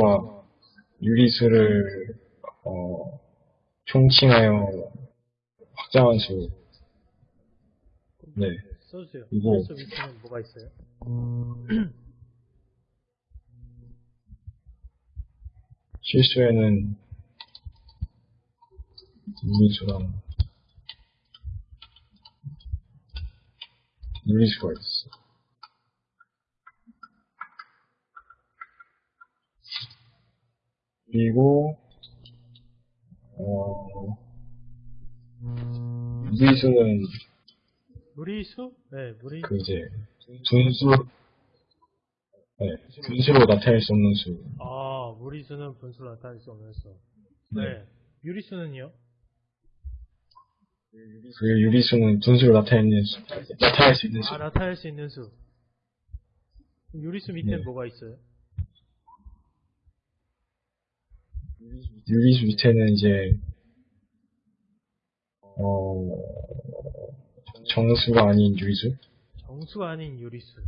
정수와 유리수를 어, 총칭하여 확장한 수. 네. 써주세요. 이거- 실수 밑에는 뭐가 있어요? 실수에는 유리수랑 유리수가 있어. 그리고 어 유리수는 무리수? 네, 무리. 그 이제 분수 네, 분수로 나타낼 수 없는 수. 아, 무리수는 분수로 나타낼 수 없는 수. 네. 유리수는요? 그 유리수는 분수로 나타내는 수, 나타낼 수 있는 수. 아, 나타낼 수 있는 수. 유리수 밑에는 네. 뭐가 있어요? 유리수 밑에는 이제 어 정수가 아닌 유리수 정수가 아닌 유리수.